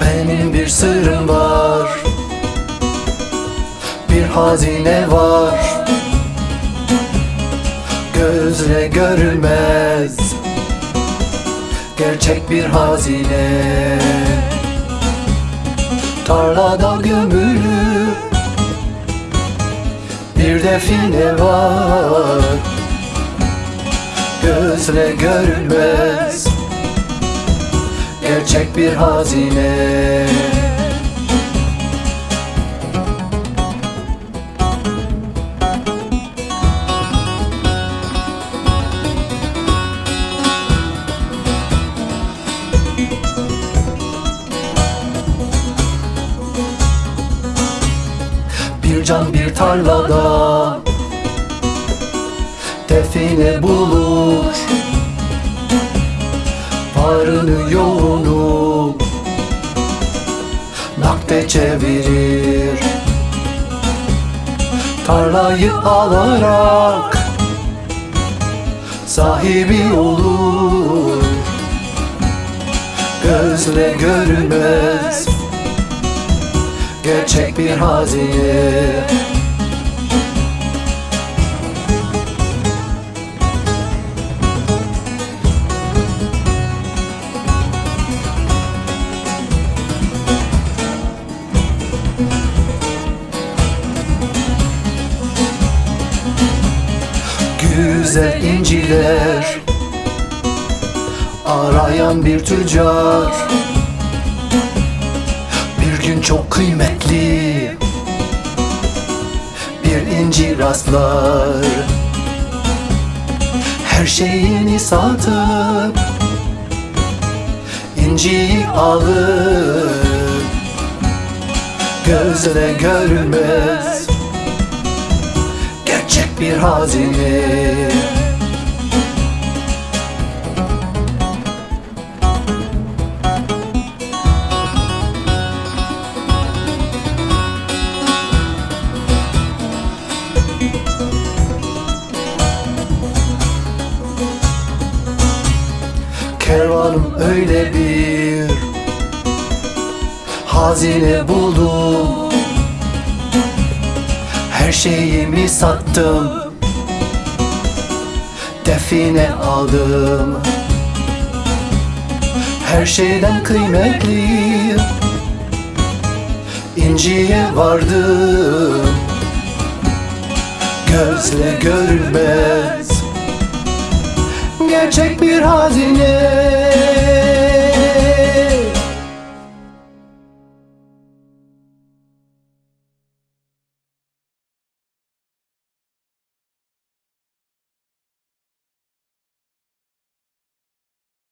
Benim bir sırrım var. Bir hazine var. Gözle görülmez. Gerçek bir hazine. Tarlada gömülü Bir define var. Gözle görülmez. Gerçek bir hazine. Bir can bir tarlada Define bulur Yoğunu Nakde çevirir. Tarlayı alarak Sahibi olur. Gözle görülmez Gerçek bir hazine Güzel inciler Arayan bir tüccar. Bir gün çok kıymetli. Bir inci rastlar. Her şeyini satıp inciyi alır. Gözle görülmez Gerçek bir hazine. Kervanım öyle bir Hazine buldum Her şeyimi sattım. Define aldım. Her şeyden kıymetli İnciye vardım. Gözle görülmez. Gerçek bir hazine